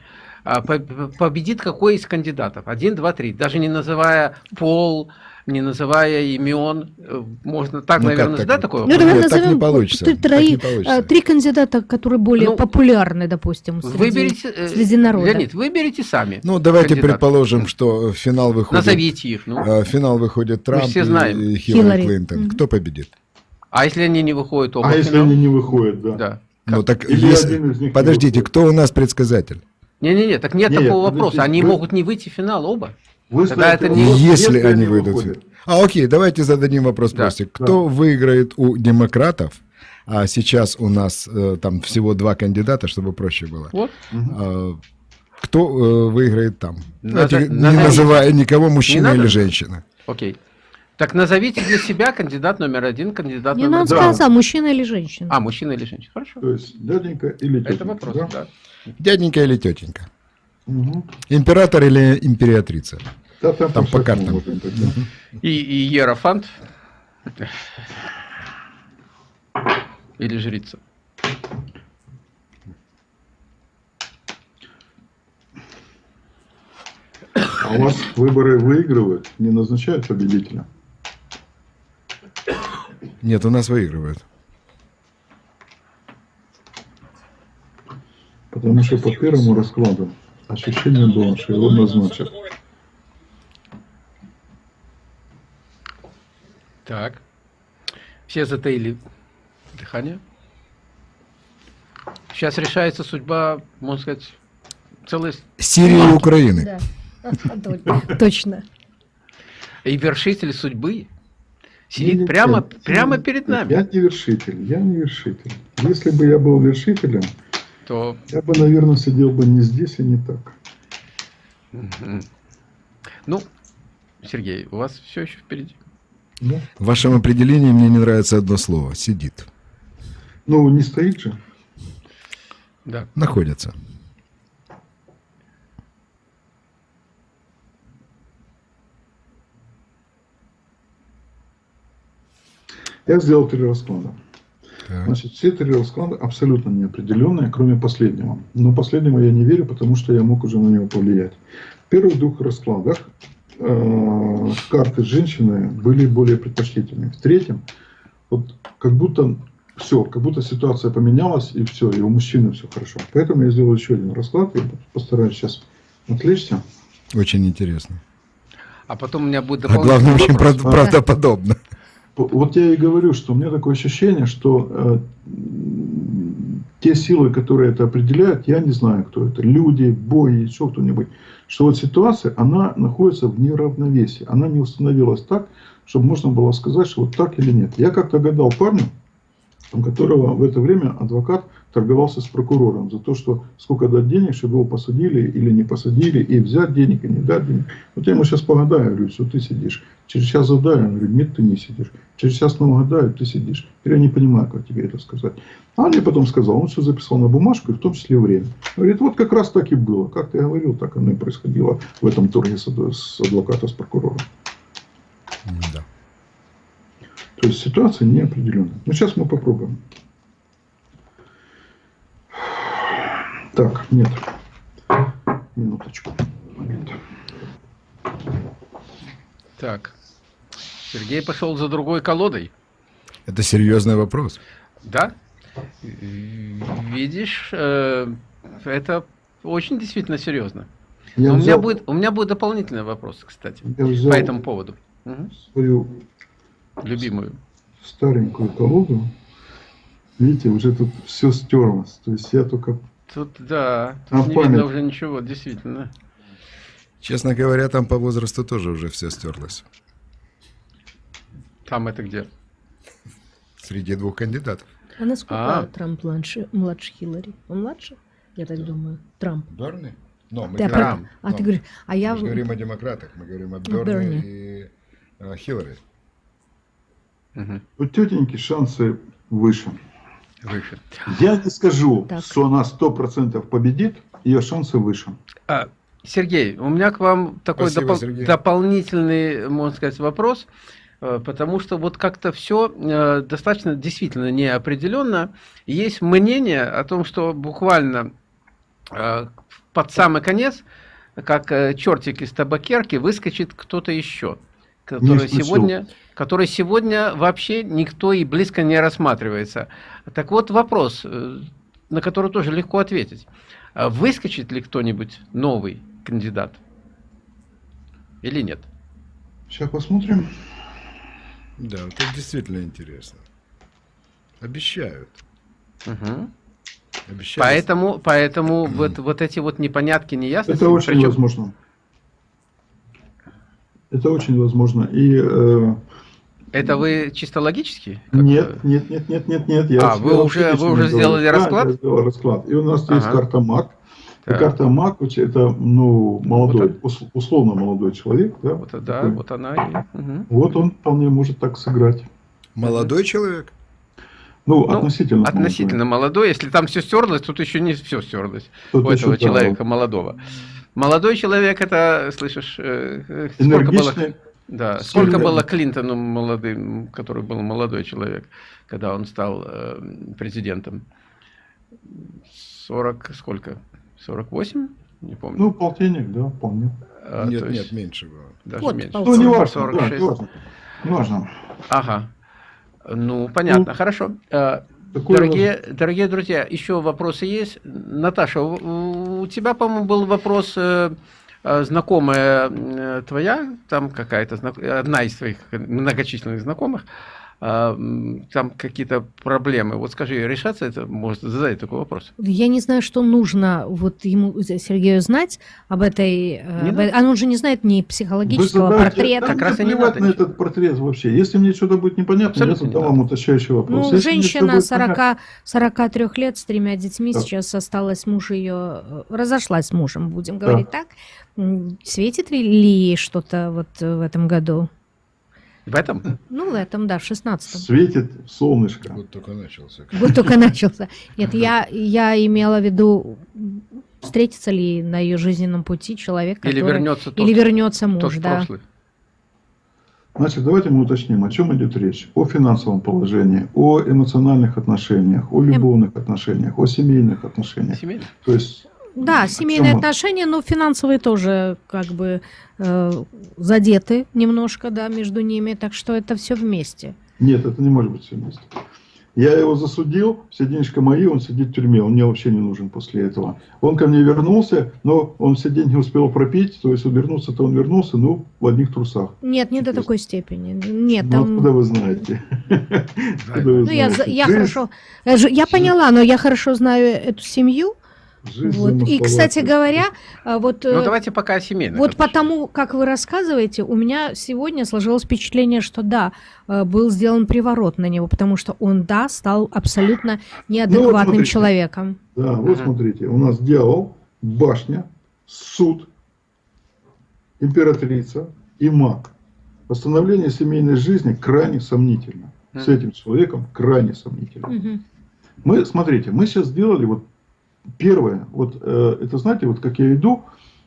А победит какой из кандидатов? Один, два, три. Даже не называя пол, не называя имен, э, можно так, ну, наверное, задать такой вопрос? Ну, давай Нет, так не получится. Три, так не получится. три кандидата, которые более ну, популярны, допустим, среди, выберите, э, среди народа. Леонид, выберите сами. Ну, давайте кандидатов. предположим, что финал выходит... Назовите их. Ну. Э, финал выходит Трамп все знаем. и Хиллари, Хиллари. Клинтон. Mm-hmm. Кто победит? А если они не выходят оба А если они не выходят, да. да. Ну, так если... Подождите, кто у нас предсказатель? Не-не-не, так нет, нет такого вопроса. Они вы... могут не выйти в финал оба. Вы Тогда это не... Если они выйдут. А, окей, давайте зададим вопрос да. просто. Кто да. выиграет у демократов? А сейчас у нас э, там всего два кандидата, чтобы проще было. Вот. А, кто э, выиграет там? Назов... Давайте, не называя никого, мужчина или женщина. Окей. Так назовите для себя кандидат номер один, кандидат не номер два. Не надо сказать, мужчина или женщина. А, мужчина или женщина. Хорошо. То есть дяденька или тетенька. Это вопрос, да. да. Дяденька или тетенька. Угу. Император или императрица? Да, там, там по картам. Угу. И, и Ерофант. Или жрица. А у вас выборы выигрывают, не назначают победителя? Нет, у нас выигрывают. Потому что по первому раскладу ощущение было, что его назначат. Так. Все затаили дыхание. Сейчас решается судьба, можно сказать, целой... Сирии и Украины. Да, точно. И вершитель судьбы сидит прямо, прямо перед нами. Я не вершитель, я не вершитель. Если бы я был вершителем, то... Я бы, наверное, сидел бы не здесь и не так. Ну, Сергей, у вас все еще впереди. Да. В вашем определении мне не нравится одно слово. Сидит. Ну, не стоит же. Да. Находится. Я сделал три расклада. Значит, все три расклада абсолютно неопределенные, кроме последнего. Но последнему я не верю, потому что я мог уже на него повлиять. В первых двух раскладах э, карты женщины были более предпочтительными. В третьем, вот как будто все, как будто ситуация поменялась, и все, и у мужчины все хорошо. Поэтому я сделал еще один расклад, я постараюсь сейчас отвлечься. Очень интересно. А потом у меня будет А главное, очень правдоподобно. Вот я и говорю, что у меня такое ощущение, что э, те силы, которые это определяют, я не знаю, кто это, люди, бои, еще кто-нибудь, что вот ситуация, она находится в неравновесии, она не установилась так, чтобы можно было сказать, что вот так или нет. Я как-то гадал парню, которого в это время адвокат торговался с прокурором за то, что сколько дать денег, чтобы его посадили или не посадили, и взять денег, и не дать денег. Вот я ему сейчас погадаю, говорю, что ты сидишь. Через час задаю, я говорю, нет, ты не сидишь. Через час снова гадаю, ты сидишь. Теперь я не понимаю, как тебе это сказать. А он мне потом сказал, он все записал на бумажку, и в том числе время. Говорит, вот как раз так и было. Как ты говорил, так оно и происходило в этом торге с адвоката, с прокурором. Да. То есть ситуация неопределенная. Но сейчас мы попробуем. Так, нет. Минуточку. Момент. Так. Сергей пошел за другой колодой. Это серьезный вопрос. Да? Видишь, э, это очень действительно серьезно. Я у, взял... меня будет, у меня будет дополнительный вопрос, кстати, по этому поводу. Свою любимую. Старенькую колоду. Видите, уже тут все стерлось. То есть я только... Тут, да, тут не память. видно уже ничего, действительно. Честно говоря, там по возрасту тоже уже все стерлось. Там это где? Среди двух кандидатов. А насколько а? Трамп младше, младше Хиллари? Он младше? Я так думаю. Трамп. Берни? Но, мы ты говорим, про... А но, ты говоришь, а я... Мы говорим о демократах, мы говорим о Берни, Берни. и о Хиллари. Угу. У тетеньки шансы выше. Выше. Я не скажу, так. что она сто процентов победит, ее шансы выше. А, Сергей, у меня к вам такой Спасибо, допол дополнительный, можно сказать, вопрос, э, потому что вот как-то все э, достаточно действительно неопределенно. Есть мнение о том, что буквально э, под самый конец, как чертик из табакерки, выскочит кто-то еще который сегодня, который сегодня вообще никто и близко не рассматривается. Так вот вопрос, э, на который тоже легко ответить. А выскочит ли кто-нибудь новый кандидат или нет? Сейчас посмотрим. Да, это действительно интересно. Обещают. Угу. Обещают. Поэтому, поэтому вот, вот эти вот непонятки, неясности... Это очень причем... возможно. Это очень возможно. И, э, это вы чисто логически? Нет, нет, нет, нет, нет, нет. Я а, вы уже, вы уже сделали да, расклад? я сделал расклад. И у нас ага. есть карта МАК. И карта МАК это ну, молодой, вот условно молодой человек. Да, вот, да такой. вот она. И, угу. Вот он вполне может так сыграть. Молодой человек? Ну, ну относительно. Относительно молодой. молодой. Если там все стерлось, тут еще не все стерлось. Тут у этого человека да. молодого. Молодой человек, это, слышишь, э, э, сколько было, да, сколько было Клинтону молодым, который был молодой человек, когда он стал э, президентом? 40, сколько? 48? Не помню. Ну, полтинник, да, помню. А, нет, есть, нет, меньше было. Даже вот, меньше. Ну, не важно, 46. Да, не важно. Не важно. Ага. Ну, понятно, ну, хорошо. Дорогие, дорогие друзья, еще вопросы есть. Наташа, у, у тебя, по-моему, был вопрос э, э знакомая э, твоя, там какая-то, одна из твоих многочисленных знакомых, там какие-то проблемы. Вот скажи, решаться это может задать такой вопрос? Я не знаю, что нужно вот ему, Сергею, знать об этой... Э, не об... А он же не знает ни психологического задаете, портрета. Как раз и не надо. на этот портрет вообще. Если мне что-то будет непонятно, Абсолютно я задам вам уточняющий вопрос. Ну, Если женщина 40, 43 лет с тремя детьми, да. сейчас осталась муж ее... Э, разошлась с мужем, будем говорить да. так. Светит ли что-то вот в этом году? В этом? Ну, в этом, да, в шестнадцатом. Светит солнышко. Вот только начался. Вот только начался. Нет, я, я имела в виду, встретится ли на ее жизненном пути человек, который... Или вернется, тот, или вернется муж, да. Прошлый. Значит, давайте мы уточним, о чем идет речь. О финансовом положении, о эмоциональных отношениях, о любовных отношениях, о семейных отношениях. Семейных? То есть да, семейные отношения, но финансовые тоже как бы э, задеты немножко, да, между ними, так что это все вместе. Нет, это не может быть все вместе. Я его засудил, все денежки мои, он сидит в тюрьме, он мне вообще не нужен после этого. Он ко мне вернулся, но он все деньги успел пропить, то есть он вернулся-то он вернулся, ну, в одних трусах. Нет, не до такой степени. Нет, ну, там... откуда вы знаете? Ну, я, я хорошо, я поняла, но я хорошо знаю эту семью, вот. И, кстати говоря, а, вот... Ну, э, давайте пока о семейных. Вот потому, как вы рассказываете, у меня сегодня сложилось впечатление, что да, э, был сделан приворот на него, потому что он, да, стал абсолютно неадекватным ну, вот человеком. Да, вот смотрите, у нас дьявол, башня, суд, императрица и маг. Восстановление семейной жизни крайне сомнительно. С этим человеком крайне сомнительно. Угу. Мы, смотрите, мы сейчас сделали вот Первое, вот э, это знаете, вот как я иду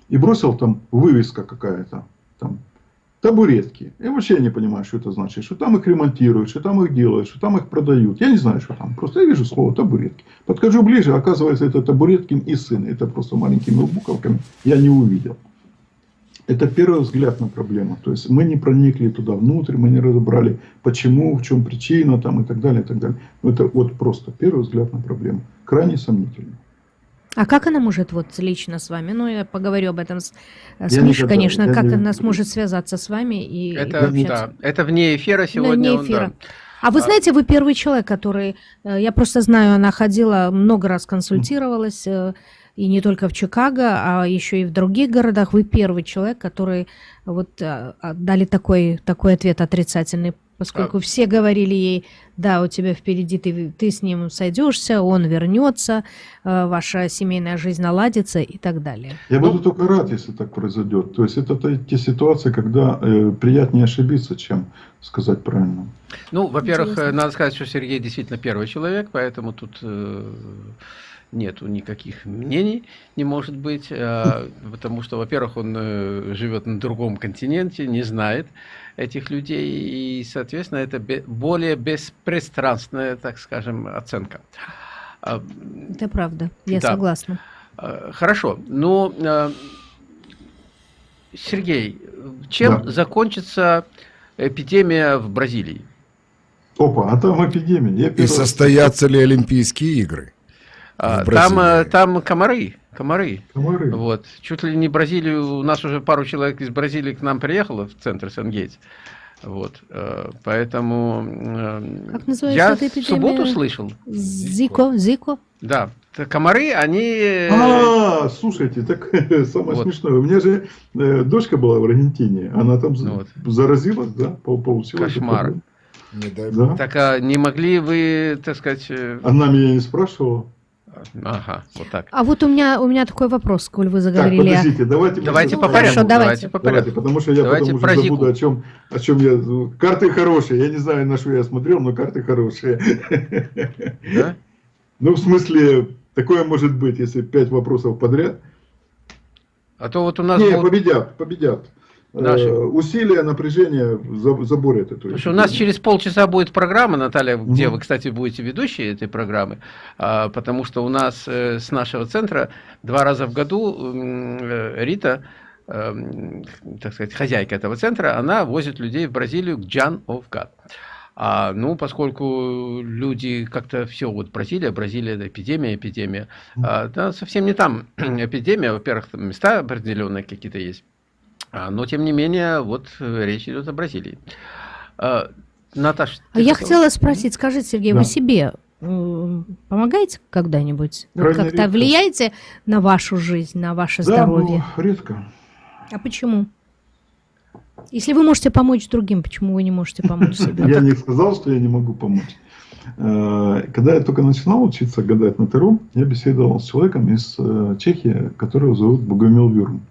и бросил там вывеска какая-то, там табуретки. Я вообще не понимаю, что это значит, что там их ремонтируют, что там их делают, что там их продают. Я не знаю, что там. Просто я вижу слово табуретки. Подхожу ближе, оказывается, это табуреткин и сын. Это просто маленькими буковками я не увидел. Это первый взгляд на проблему. То есть мы не проникли туда внутрь, мы не разобрали, почему, в чем причина там, и так далее. И так далее. Это вот просто первый взгляд на проблему. Крайне сомнительно. А как она может вот лично с вами? Ну, я поговорю об этом с, с Мишей, конечно, как не... она сможет связаться с вами и, это, и Да, это вне эфира сегодня. Вне эфира. Он, да. А вы а знаете, вы первый человек, который, э, я просто знаю, она ходила, много раз консультировалась, э, и не только в Чикаго, а еще и в других городах. Вы первый человек, который вот э, дали такой, такой ответ отрицательный поскольку а... все говорили ей, да, у тебя впереди ты, ты с ним сойдешься, он вернется, э, ваша семейная жизнь наладится и так далее. Я ну... буду только рад, если так произойдет. То есть это те ситуации, когда э, приятнее ошибиться, чем сказать правильно. Ну, во-первых, надо сказать, что Сергей действительно первый человек, поэтому тут... Э нету никаких мнений, не может быть, э, потому что, во-первых, он э, живет на другом континенте, не знает этих людей, и, соответственно, это более беспристрастная, так скажем, оценка. А, это правда, я да. согласна. А, хорошо, но, э, Сергей, чем да. закончится эпидемия в Бразилии? Опа, а там эпидемия. И состоятся ли Олимпийские игры? А, там, э, там комары. Комары. комары. Вот. Чуть ли не Бразилию, у нас уже пару человек из Бразилии к нам приехало в центр Сен-Гейтс. Вот, э, поэтому э, как я эпидемия? субботу слышал. Зико, Зико. Да, комары, они... А, слушайте, так самое вот. смешное. У меня же э, дочка была в Аргентине, она там вот. заразилась, да, получила. Кошмар. Не дай да? Так а не могли вы, так сказать... Она меня не спрашивала. Ага, вот так. А вот у меня, у меня такой вопрос, коль вы заговорили. Так, подождите, давайте, давайте по порядку. Хорошо, давайте. давайте по порядку. Давайте, потому что я давайте потом уже забуду, о чем, о чем я... Карты хорошие, я не знаю, на что я смотрел, но карты хорошие. Да? Ну, в смысле, такое может быть, если пять вопросов подряд. А то вот у нас... Не, будут... победят, победят. Наши. Э, усилия, напряжение заборят эту. Потому у нас через полчаса будет программа, Наталья, где угу. вы, кстати, будете ведущей этой программы, а, потому что у нас э, с нашего центра два раза в году э, Рита, так сказать, хозяйка этого центра, она возит людей в Бразилию к Джан of God. А, ну, поскольку люди как-то все, вот Бразилия, Бразилия, это эпидемия, эпидемия, а, да, совсем не там эпидемия, во-первых, места определенные какие-то есть. А, но, тем не менее, вот э, речь идет о Бразилии. А, Наташа. А я хотела спросить, скажите, Сергей, да. вы себе помогаете когда-нибудь? Вы как-то влияете на вашу жизнь, на ваше да, здоровье? Ну, редко. А почему? Если вы можете помочь другим, почему вы не можете помочь себе? Я не сказал, что я не могу помочь. Э, когда я только начинал учиться гадать на Таро, я беседовал с человеком из э, Чехии, которого зовут Богомил Вюрм.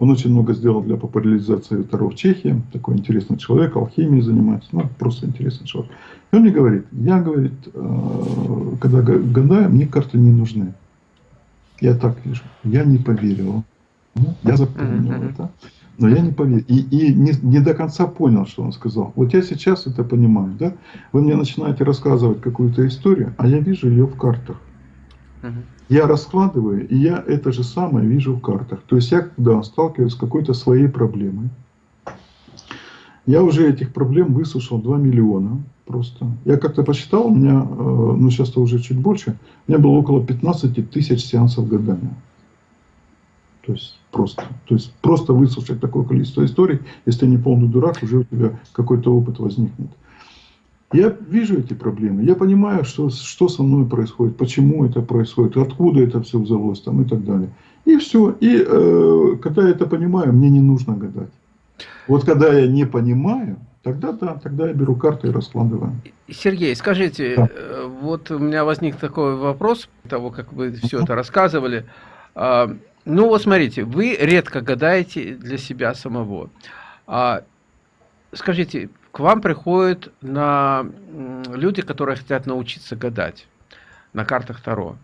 Он очень много сделал для популяризации Таро в Чехии. Такой интересный человек, алхимией занимается. Ну, просто интересный человек. И он мне говорит, я, говорит, э, когда гадаю, мне карты не нужны. Я так вижу. Я не поверил. Я запомнил mm-hmm. это. Но я не поверил. И, и не, не до конца понял, что он сказал. Вот я сейчас это понимаю, да? Вы мне начинаете рассказывать какую-то историю, а я вижу ее в картах. Угу. Я раскладываю, и я это же самое вижу в картах. То есть я, когда сталкиваюсь с какой-то своей проблемой, я уже этих проблем выслушал 2 миллиона просто. Я как-то посчитал, у меня, э, ну сейчас-то уже чуть больше, у меня было около 15 тысяч сеансов гадания. То есть просто. То есть просто выслушать такое количество историй, если ты не полный дурак, уже у тебя какой-то опыт возникнет. Я вижу эти проблемы, я понимаю, что, что со мной происходит, почему это происходит, откуда это все взялось там, и так далее. И все. И э, когда я это понимаю, мне не нужно гадать. Вот когда я не понимаю, тогда да, тогда я беру карты и раскладываю. Сергей, скажите, да. Э, вот у меня возник такой вопрос, того, как вы все это рассказывали. А, ну вот смотрите, вы редко гадаете для себя самого. А, скажите, к вам приходят на люди, которые хотят научиться гадать на картах Таро.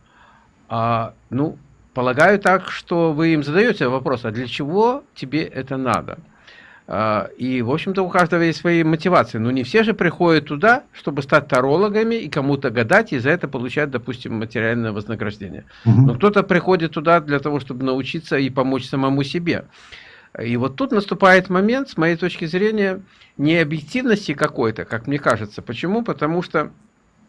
А, ну, полагаю так, что вы им задаете вопрос, а для чего тебе это надо? А, и, в общем-то, у каждого есть свои мотивации. Но не все же приходят туда, чтобы стать тарологами и кому-то гадать, и за это получать, допустим, материальное вознаграждение. Угу. Но кто-то приходит туда для того, чтобы научиться и помочь самому себе. И вот тут наступает момент, с моей точки зрения, необъективности какой-то, как мне кажется. Почему? Потому что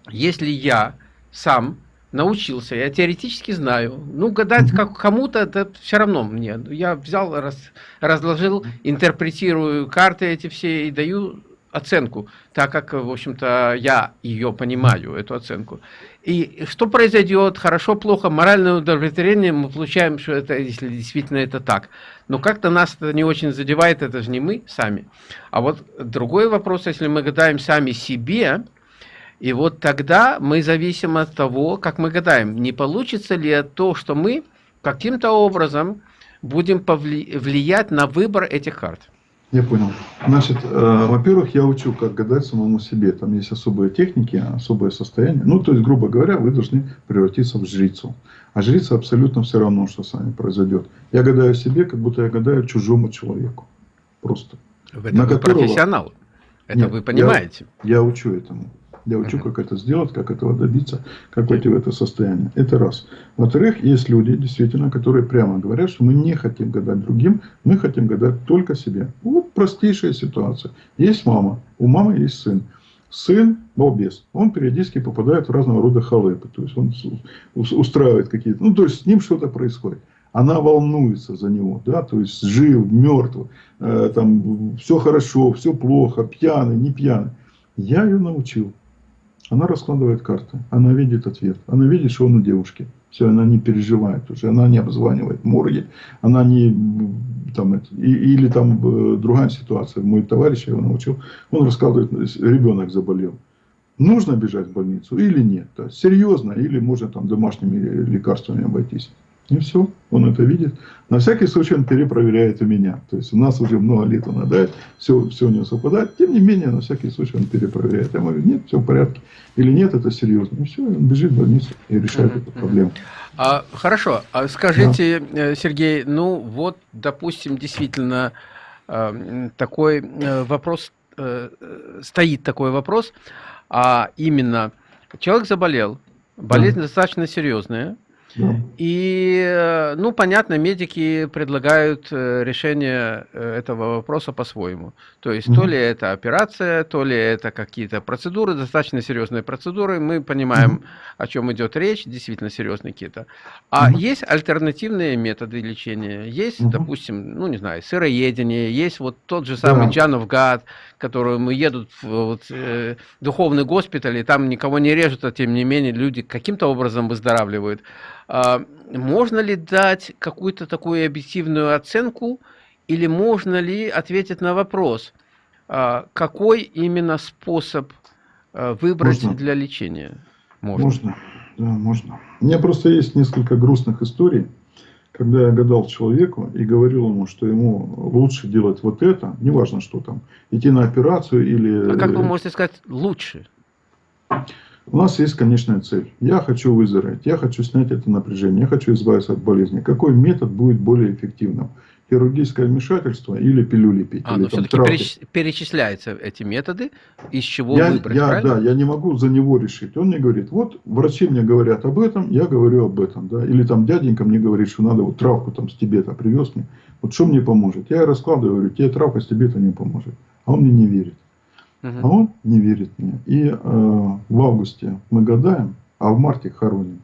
если я сам научился, я теоретически знаю. Ну, гадать как кому-то, это все равно мне. Я взял, раз, разложил, интерпретирую карты эти все и даю оценку, так как, в общем-то, я ее понимаю, эту оценку. И что произойдет, хорошо, плохо, моральное удовлетворение мы получаем, что это, если действительно это так. Но как-то нас это не очень задевает, это же не мы сами. А вот другой вопрос, если мы гадаем сами себе, и вот тогда мы зависим от того, как мы гадаем, не получится ли то, что мы каким-то образом будем влиять на выбор этих карт. Я понял. Значит, э, во-первых, я учу, как гадать самому себе. Там есть особые техники, особое состояние. Ну, то есть, грубо говоря, вы должны превратиться в жрицу. А жрица абсолютно все равно, что с вами произойдет. Я гадаю себе, как будто я гадаю чужому человеку. Просто. В этом на вы которого... профессионал. Это Нет, вы понимаете. Я, я учу этому. Я учу, как это сделать, как этого добиться, как войти в это состояние. Это раз. Во-вторых, есть люди, действительно, которые прямо говорят, что мы не хотим гадать другим, мы хотим гадать только себе. Вот простейшая ситуация. Есть мама, у мамы есть сын. Сын балбес, он периодически попадает в разного рода халепы, то есть он устраивает какие-то, ну то есть с ним что-то происходит она волнуется за него, да, то есть жив, мертв, э, там все хорошо, все плохо, пьяный, не пьяный. Я ее научил. Она раскладывает карты, она видит ответ, она видит, что он у девушки. Все, она не переживает уже, она не обзванивает морги, она не там, это, и, или там э, другая ситуация. Мой товарищ, я его научил, он рассказывает, ребенок заболел. Нужно бежать в больницу или нет? Серьезно, или можно там домашними лекарствами обойтись. И все, он это видит. На всякий случай он перепроверяет у меня. То есть у нас уже много лет он отдает, все, все у него совпадает. Тем не менее, на всякий случай он перепроверяет. Я говорю, нет, все в порядке. Или нет, это серьезно. И все, он бежит в больницу и решает эту проблему. А, хорошо, а скажите, да. Э, Сергей, ну вот, допустим, действительно э, такой э, вопрос, стоит такой вопрос, а именно человек заболел, болезнь да. достаточно серьезная, и, э, ну, понятно, медики предлагают э, решение э, этого вопроса по-своему. То есть, то ли это операция, то ли это какие-то процедуры, достаточно серьезные процедуры. Мы понимаем, о чем идет речь, действительно серьезные какие-то. А есть альтернативные методы лечения. Есть, допустим, ну, не знаю, сыроедение, есть вот тот же самый Джанов Гад, который мы едут в вот, э, духовный госпиталь, и там никого не режут, а тем не менее люди каким-то образом выздоравливают. А, можно ли дать какую-то такую объективную оценку, или можно ли ответить на вопрос, а, какой именно способ а, выбрать можно. для лечения? Можно. Можно, да, можно. У меня просто есть несколько грустных историй, когда я гадал человеку и говорил ему, что ему лучше делать вот это, неважно что там, идти на операцию или... А как вы можете сказать лучше? У нас есть конечная цель. Я хочу выздороветь, я хочу снять это напряжение, я хочу избавиться от болезни. Какой метод будет более эффективным? хирургическое вмешательство или пилюли пить. А, но все-таки переч... перечисляются эти методы, из чего я, выбрать, я, Да, я не могу за него решить. Он мне говорит, вот врачи мне говорят об этом, я говорю об этом. Да? Или там дяденька мне говорит, что надо вот травку там с Тибета привез мне. Вот что мне поможет? Я раскладываю, говорю, тебе травка с Тибета не поможет. А он мне не верит. Угу. А он не верит мне. И э, в августе мы гадаем, а в марте хороним.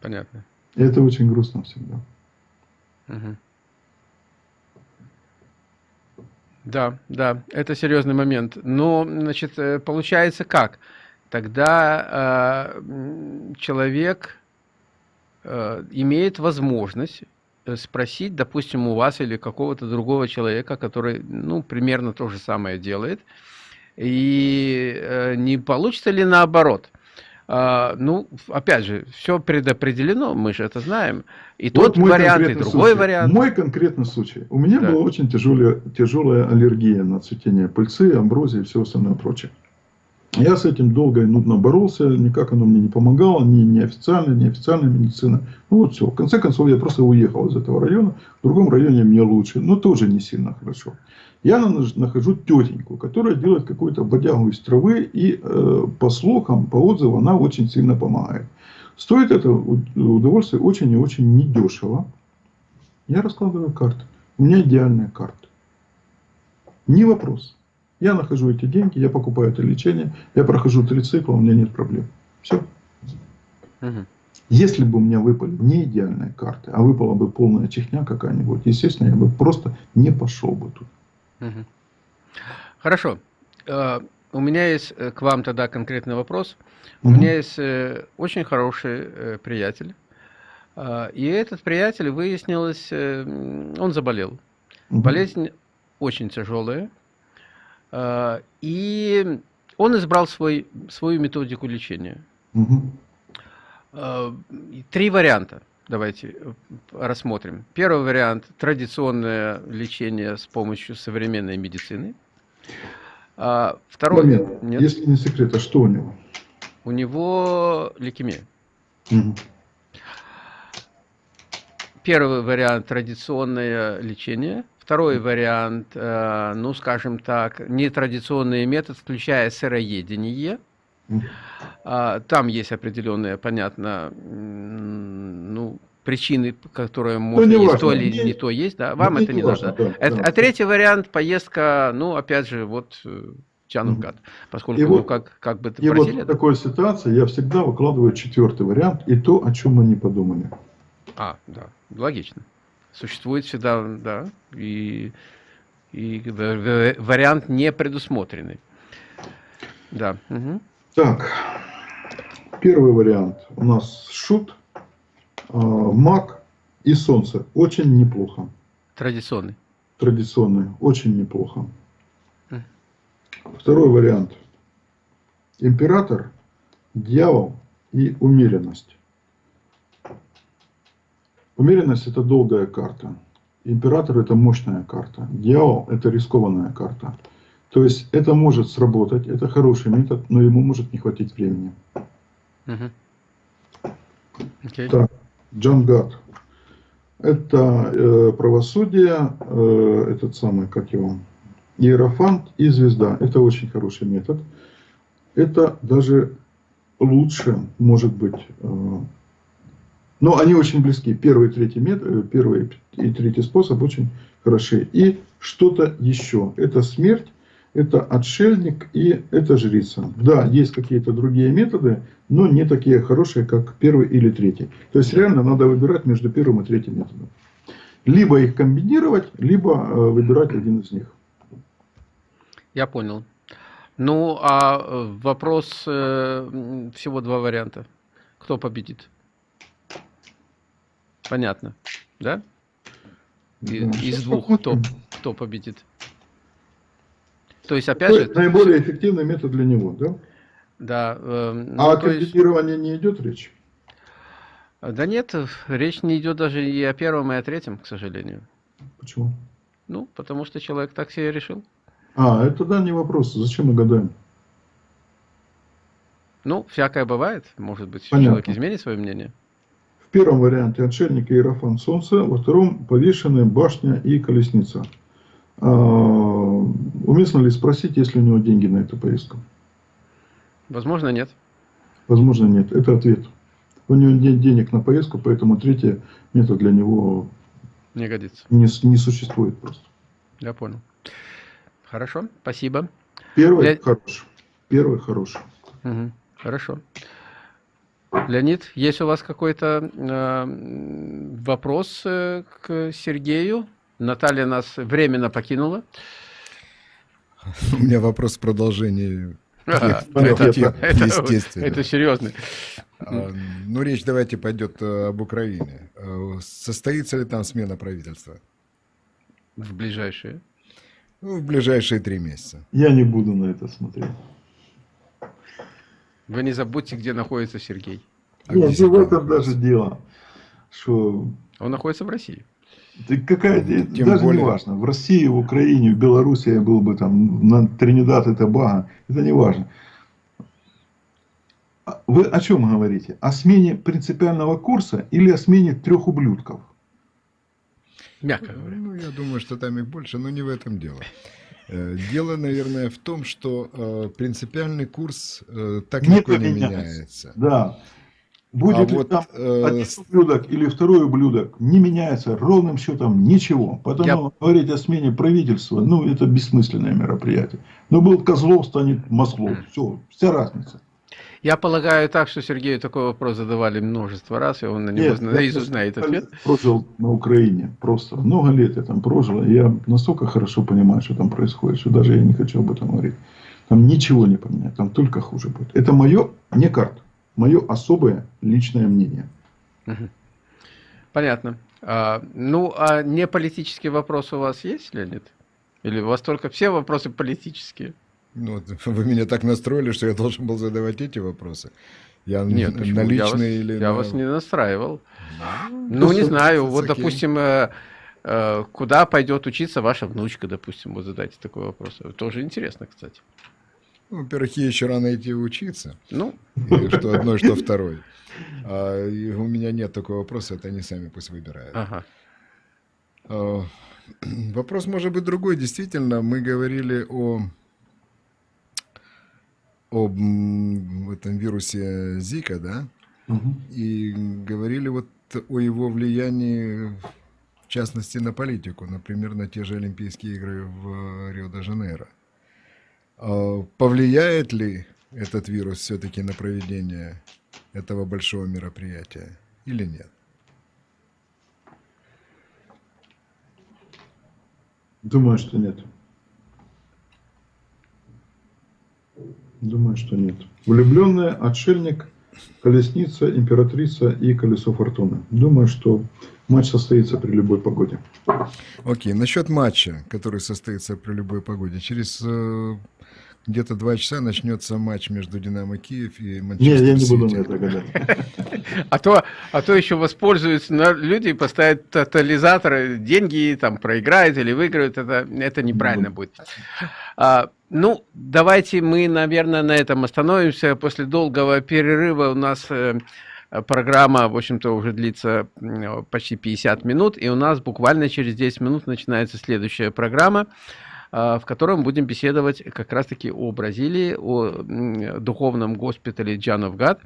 Понятно. И это очень грустно всегда. Угу. Да, да, это серьезный момент. Но, значит, э, получается как? Тогда э, человек э, имеет возможность спросить, допустим, у вас или какого-то другого человека, который, ну, примерно то же самое делает, и э, не получится ли наоборот – а, ну, опять же, все предопределено, мы же это знаем. И вот тот вариант, и другой случай. вариант. Мой конкретный случай. У меня да. была очень тяжелая, тяжелая аллергия на цветение пыльцы, амброзии и все остальное прочее. Я с этим долго и нудно боролся, никак оно мне не помогало, ни, ни официальная, ни официальная медицина. Ну вот все. В конце концов, я просто уехал из этого района. В другом районе мне лучше, но тоже не сильно хорошо. Я нахожу тетеньку, которая делает какую-то бодягу из травы, и э, по слухам, по отзывам, она очень сильно помогает. Стоит это удовольствие очень и очень недешево. Я раскладываю карты. У меня идеальная карта. Не вопрос. Я нахожу эти деньги, я покупаю это лечение, я прохожу три цикла, у меня нет проблем. Все. Угу. Если бы у меня выпали не идеальные карты, а выпала бы полная чехня какая-нибудь, естественно, я бы просто не пошел бы тут. Угу. Хорошо. Uh, у меня есть э, к вам тогда конкретный вопрос. Угу. У меня есть uh, очень хороший приятель. И этот приятель, выяснилось, он заболел. Угу. Болезнь очень тяжелая. И он избрал свой, свою методику лечения. Угу. Три варианта. Давайте э, рассмотрим. Первый вариант – традиционное лечение с помощью современной медицины. Второй Момент. Нет. Если не секрет, а что у него? У него лейкемия. Угу. Первый вариант – традиционное лечение. Второй вариант, э, ну, скажем так, нетрадиционный метод, включая сыроедение. А, там есть определенные, понятно, ну, причины, которые ну, может ну, есть то или не, не то есть, да, вам это не, не важно. Да, да. А третий вариант поездка, ну, опять же, вот Чанукат, угу. поскольку, и ну, вот, как, как бы И вот в такой ситуации я всегда выкладываю четвертый вариант и то, о чем мы не подумали. А, да, логично. Существует всегда, да, и, и вариант не предусмотренный. Да. Угу. Так, первый вариант у нас шут, э, маг и солнце. Очень неплохо. Традиционный. Традиционный, очень неплохо. Второй вариант. Император, дьявол и умеренность. Умеренность это долгая карта. Император это мощная карта. Дьявол это рискованная карта. То есть это может сработать, это хороший метод, но ему может не хватить времени. Uh okay. Так, Джангат. Это э, правосудие, э, этот самый, как его, Иерофант и звезда. Это очень хороший метод. Это даже лучше, может быть, э, но они очень близки. Первый и третий, метод, э, первый и третий способ очень хороши. И что-то еще. Это смерть это отшельник и это жрица. Да, есть какие-то другие методы, но не такие хорошие, как первый или третий. То есть реально надо выбирать между первым и третьим методом. Либо их комбинировать, либо э, выбирать один из них. Я понял. Ну, а э, вопрос, всего два варианта. Кто победит? Понятно, да? Из двух кто, кто победит? То есть, опять же... Наиболее эффективный метод для него, да? Да. Э, ну, а о комбинировании есть... не идет речь? Да нет, речь не идет даже и о первом, и о третьем, к сожалению. Почему? Ну, потому что человек так себе решил. А, это да, не вопрос. Зачем мы гадаем? Ну, всякое бывает. Может быть, Понятно. человек изменит свое мнение. Первом варианте отшельник Иерофан Солнце, во втором повешены башня и колесница. А, уместно ли спросить, есть ли у него деньги на эту поездку? Возможно, нет. Возможно, нет. Это ответ. У него нет денег на поездку, поэтому третий метод для него не годится. Не, не существует просто. Я понял. Хорошо, спасибо. Первый Для... хороший. Первый хороший. Угу. Хорошо. Леонид, есть у вас какой-то э, вопрос э, к Сергею? Наталья нас временно покинула. У меня вопрос в продолжении. это, естественно. Это серьезно. А, ну, речь давайте пойдет э, об Украине. Э, состоится ли там смена правительства? В ближайшие? Ну, в ближайшие три месяца. Я не буду на это смотреть. Вы не забудьте, где находится Сергей. А Нет, не в этом даже дело. Что... Он находится в России. Да какая, Тем даже более... не важно. В России, в Украине, в Беларуси я был бы там, на Тринидад и Тобаго. Это не важно. А вы о чем говорите? О смене принципиального курса или о смене трех ублюдков? Мягко говоря. Ну, я думаю, что там их больше, но не в этом дело. Э, дело, наверное, в том, что э, принципиальный курс э, так не легко не меняется. Да. Будет а ли вот, там э... один ублюдок или второй ублюдок, не меняется ровным счетом ничего. Поэтому Я... говорить о смене правительства, ну, это бессмысленное мероприятие. Но был Козлов, станет Маслов. Все, вся разница. Я полагаю так, что Сергею такой вопрос задавали множество раз, и он на него наизусть знает ответ. прожил на Украине просто. Много лет я там прожил, и я настолько хорошо понимаю, что там происходит, что даже я не хочу об этом говорить. Там ничего не поменяет, там только хуже будет. Это мое, не карта, мое особое личное мнение. Понятно. А, ну, а не политические вопросы у вас есть, Леонид? Или у вас только все вопросы политические? Ну, вы меня так настроили, что я должен был задавать эти вопросы. Я Нет, на личные я вас, или я на... вас не настраивал. Ну, ну не знаю, вот, допустим, э, э, куда пойдет учиться ваша внучка, допустим, вот задайте такой вопрос. Тоже интересно, кстати. Ну, во-первых, ей еще рано идти учиться. Ну. И что одной, что второй. А, и у меня нет такого вопроса, это они сами пусть выбирают. Ага. А, вопрос может быть другой. Действительно, мы говорили о об этом вирусе Зика, да? Угу. И говорили вот о его влиянии, в частности, на политику, например, на те же Олимпийские игры в Рио-де-Жанейро. А повлияет ли этот вирус все-таки на проведение этого большого мероприятия или нет? Думаю, что нет. Думаю, что нет. Влюбленная, отшельник, колесница, императрица и колесо фортуны. Думаю, что матч состоится при любой погоде. Окей, насчет матча, который состоится при любой погоде. Через э, где-то два часа начнется матч между Динамо Киев и Манчестер Нет, я не буду на это гадать. А то, а то еще воспользуются люди и поставят тотализаторы, деньги там проиграют или выиграют. Это, это неправильно будет. А, ну, давайте мы, наверное, на этом остановимся. После долгого перерыва у нас э, программа, в общем-то, уже длится почти 50 минут, и у нас буквально через 10 минут начинается следующая программа, в котором будем беседовать как раз-таки о Бразилии, о духовном госпитале Джановгад.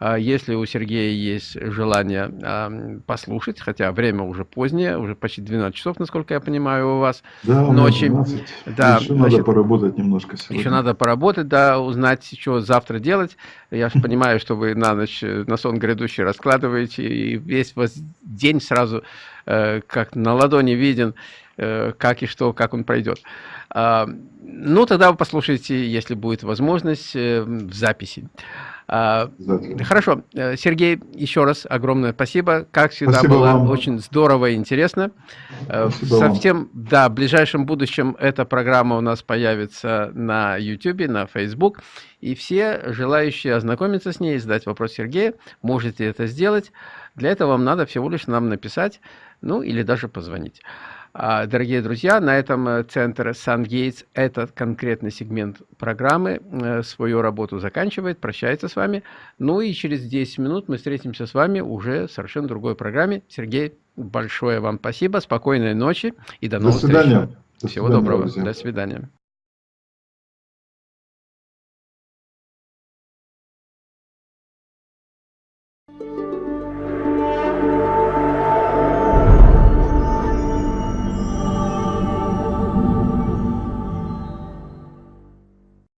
А если у Сергея есть желание послушать, хотя время уже позднее, уже почти 12 часов, насколько я понимаю, у вас да, ночи. 12. Да, еще значит, надо поработать немножко сегодня. Еще надо поработать, да, узнать, что завтра делать. Я же понимаю, что вы на ночь, на сон грядущий раскладываете, и весь вас день сразу э, как на ладони виден, э, как и что, как он пройдет. А, ну, тогда вы послушайте, если будет возможность, э, в записи. А, хорошо. Э, Сергей, еще раз огромное спасибо. Как всегда, спасибо было вам. очень здорово и интересно. Э, спасибо Совсем, вам. да, в ближайшем будущем эта программа у нас появится на YouTube, на Facebook. И все желающие ознакомиться с ней задать вопрос Сергею, можете это сделать. Для этого вам надо всего лишь нам написать, ну или даже позвонить. А, дорогие друзья, на этом э, центр SunGates, этот конкретный сегмент программы, э, свою работу заканчивает, прощается с вами. Ну и через 10 минут мы встретимся с вами уже в совершенно другой программе. Сергей, большое вам спасибо, спокойной ночи и до новых до свидания. встреч. Всего доброго, друзья. до свидания.